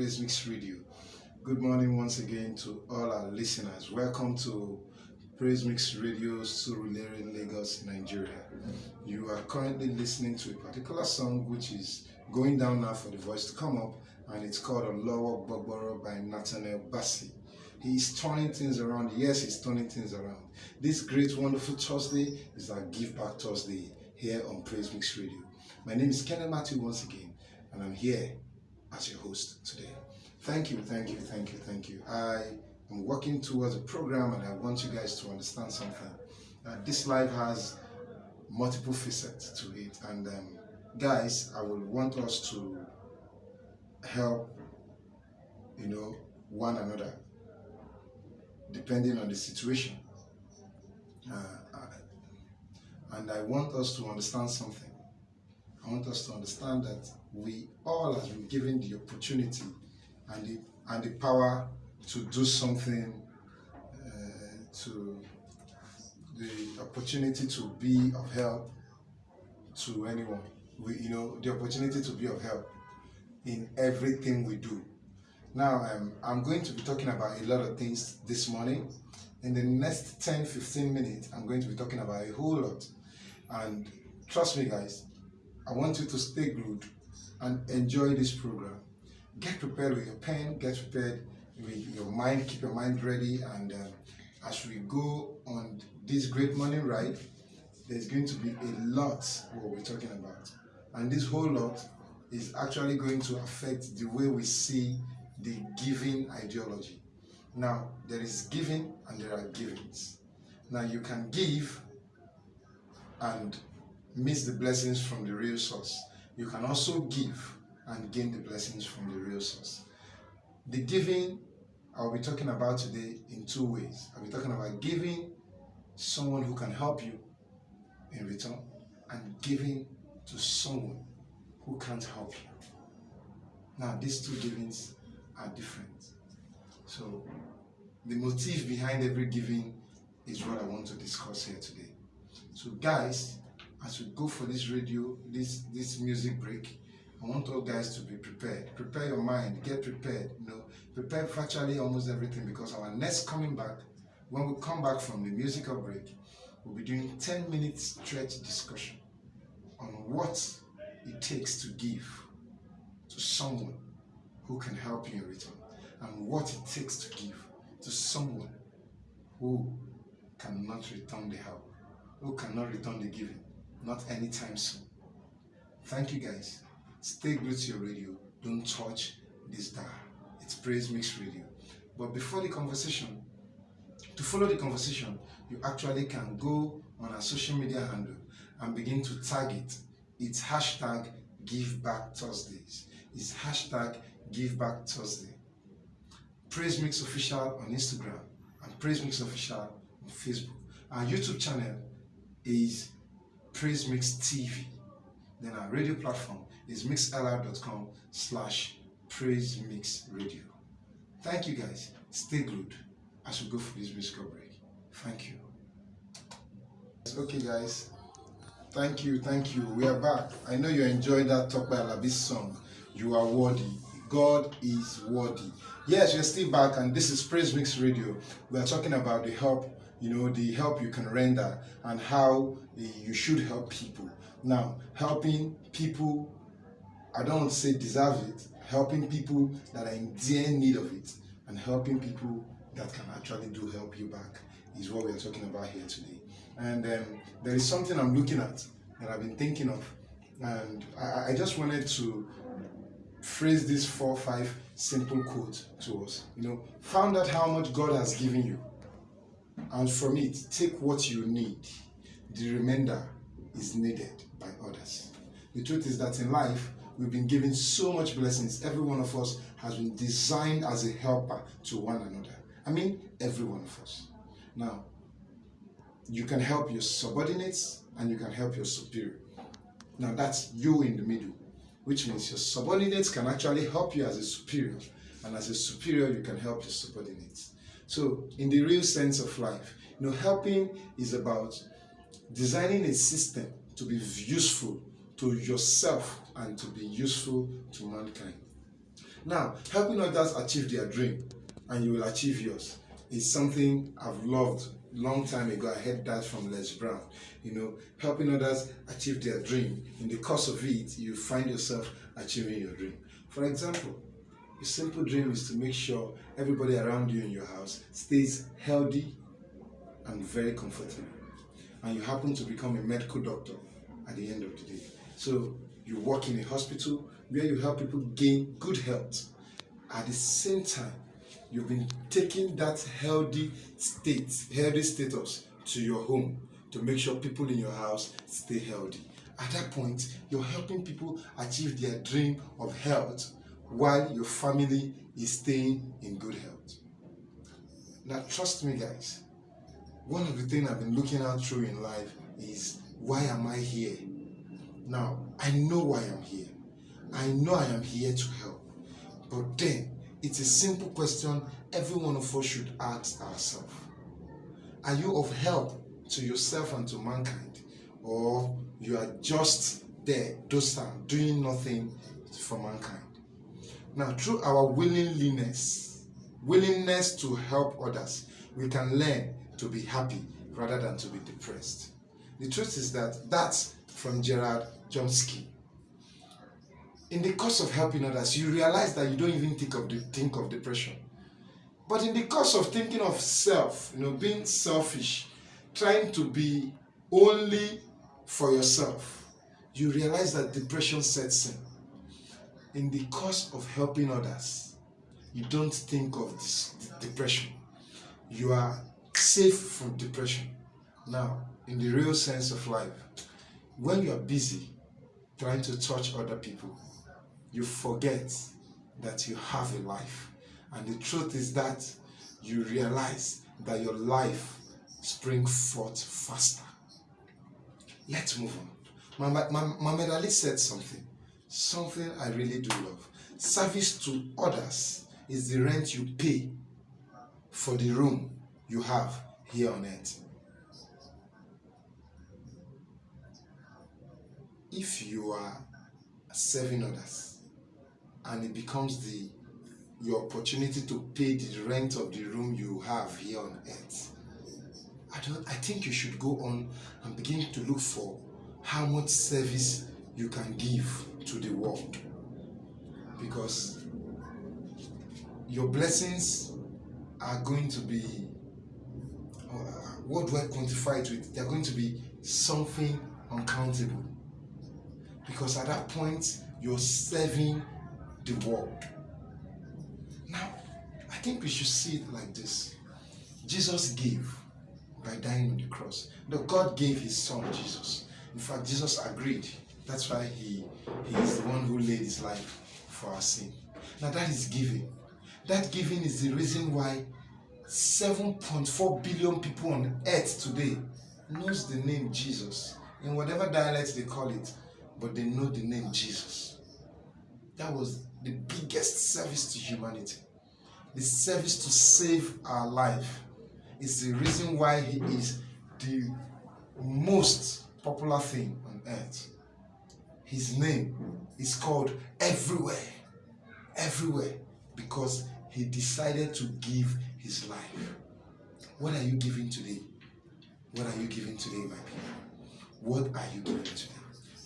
Praise Mix Radio. Good morning once again to all our listeners. Welcome to Praise Mix Radio, Surulere, Lagos, Nigeria. You are currently listening to a particular song which is going down now for the voice to come up, and it's called Olowogbogboro by Nathaniel Bassey. He's turning things around. Yes, he's turning things around. This great, wonderful Thursday is our Give Back Thursday here on Praise Mix Radio. My name is Kenneth Matthew once again, and I'm here as your host today. Thank you, thank you, thank you, thank you. I am working towards a program, and I want you guys to understand something. Uh, this life has multiple facets to it, and um, guys, I will want us to help, you know, one another depending on the situation. Uh, and I want us to understand something. I want us to understand that we all have been given the opportunity and the, and the power to do something, uh, to the opportunity to be of help to anyone. We, you know, the opportunity to be of help in everything we do. Now, um, I'm going to be talking about a lot of things this morning. In the next 10 15 minutes, I'm going to be talking about a whole lot. And trust me, guys, I want you to stay glued and enjoy this program. Get prepared with your pen, get prepared with your mind, keep your mind ready. And uh, as we go on this great morning ride, there's going to be a lot what we're talking about. And this whole lot is actually going to affect the way we see the giving ideology. Now, there is giving and there are givings. Now, you can give and miss the blessings from the real source. You can also give and gain the blessings from the real source. The giving I'll be talking about today in two ways. I'll be talking about giving someone who can help you in return and giving to someone who can't help you. Now, these two givings are different. So the motive behind every giving is what I want to discuss here today. So guys, as we go for this radio, this this music break, I want all guys to be prepared. Prepare your mind, get prepared, you know, prepare virtually almost everything because our next coming back, when we come back from the musical break, we'll be doing 10 minutes stretch discussion on what it takes to give to someone who can help you in return and what it takes to give to someone who cannot return the help, who cannot return the giving, not anytime soon. Thank you guys. Stay glued to your radio. Don't touch this dial. It's Praise Mix Radio. But before the conversation, to follow the conversation, you actually can go on our social media handle and begin to tag it. It's hashtag Give Back Thursdays. It's hashtag Give Back Thursday. Praise Mix Official on Instagram and Praise Mix Official on Facebook. Our YouTube channel is Praise Mix TV. Then our radio platform is mixlr.com slash Praise Mix Radio. Thank you guys. Stay glued as we go for this musical break. Thank you. Okay guys, thank you, thank you. We are back. I know you enjoyed that Tope Alabi's song. You are worthy. God is worthy. Yes, we're still back, and this is Praise Mix Radio. We are talking about the help, you know, the help you can render and how you should help people. Now, helping people, I don't say deserve it, helping people that are in dear need of it, and helping people that can actually do help you back is what we are talking about here today. And um, there is something I'm looking at that I've been thinking of, and I, I just wanted to phrase this four five simple quote to us. You know, found out how much God has given you, and from it, take what you need. The remainder is needed by others. The truth is that in life, we've been given so much blessings. Every one of us has been designed as a helper to one another. I mean, every one of us. Now, you can help your subordinates and you can help your superior. Now, that's you in the middle which means your subordinates can actually help you as a superior, and as a superior, you can help your subordinates. So, in the real sense of life, you know, helping is about designing a system to be useful to yourself and to be useful to mankind. Now, helping others achieve their dream and you will achieve yours is something I've loved long time ago. I heard that from Les Brown. You know, helping others achieve their dream. In the course of it, you find yourself achieving your dream. For example, a simple dream is to make sure everybody around you in your house stays healthy and very comfortable. And you happen to become a medical doctor at the end of the day. So you work in a hospital where you help people gain good health. At the same time, you've been taking that healthy state, healthy status to your home to make sure people in your house stay healthy. At that point, you're helping people achieve their dream of health while your family is staying in good health. Now, trust me, guys, one of the things I've been looking out through in life is why am I here? Now, I know why I'm here. I know I am here to help. But then, it's a simple question every one of us should ask ourselves. Are you of help to yourself and to mankind? Or you are just there, docile, doing nothing for mankind? Now, through our willingness, willingness to help others, we can learn to be happy rather than to be depressed. The truth is that that's from Gerard Chomsky. In the course of helping others, you realize that you don't even think of the, think of depression. But in the course of thinking of self, you know, being selfish, trying to be only for yourself, you realize that depression sets in in the course of helping others, you don't think of this depression. You are safe from depression. Now, in the real sense of life, when you are busy trying to touch other people, you forget that you have a life. And the truth is that you realize that your life springs forth faster. Let's move on. Muhammad Ali said something something I really do love. Service to others is the rent you pay for the room you have here on earth. If you are serving others and it becomes the your opportunity to pay the rent of the room you have here on earth, I don't I think you should go on and begin to look for how much service you can give to the world because your blessings are going to be uh, what do I quantify it with? They're going to be something uncountable because at that point you're serving the world. Now, I think we should see it like this Jesus gave by dying on the cross. No, God gave his son Jesus. In fact, Jesus agreed that's why he, he is the one who laid his life for our sin. Now that is giving. That giving is the reason why 7.4 billion people on earth today knows the name Jesus. In whatever dialect they call it, but they know the name Jesus. That was the biggest service to humanity. The service to save our life is the reason why he is the most popular thing on earth his name is called everywhere. Everywhere. Because he decided to give his life. What are you giving today? What are you giving today, my people? What are you giving today?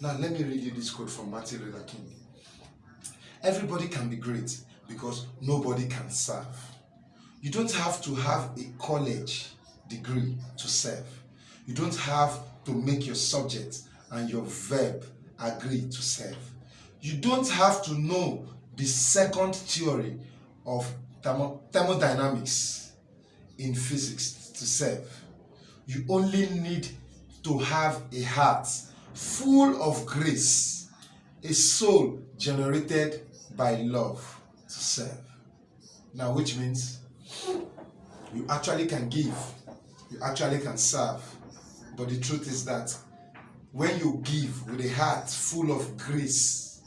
Now, let me read you this quote from Martin Luther King. Everybody can be great because nobody can serve. You don't have to have a college degree to serve. You don't have to make your subject and your verb agree to serve. You don't have to know the second theory of thermo thermodynamics in physics to serve. You only need to have a heart full of grace, a soul generated by love to serve. Now, which means you actually can give, you actually can serve, but the truth is that when you give with a heart full of grace,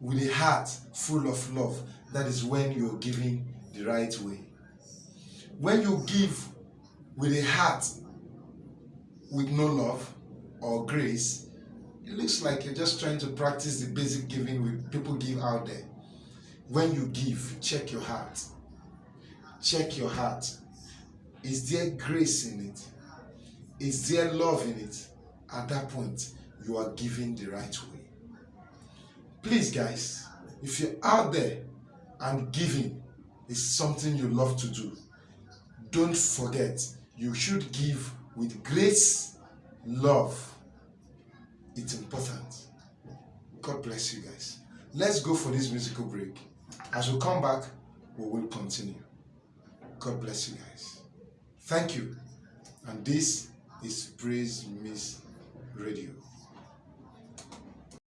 with a heart full of love, that is when you're giving the right way. When you give with a heart with no love or grace, it looks like you're just trying to practice the basic giving with people give out there. when you give, check your heart. Check your heart. Is there grace in it? Is there love in it? At that point, you are giving the right way. Please, guys, if you're out there and giving is something you love to do, don't forget you should give with grace, love. It's important. God bless you guys. Let's go for this musical break. As we come back, we will continue. God bless you guys. Thank you. And this is Praise Miss Radio.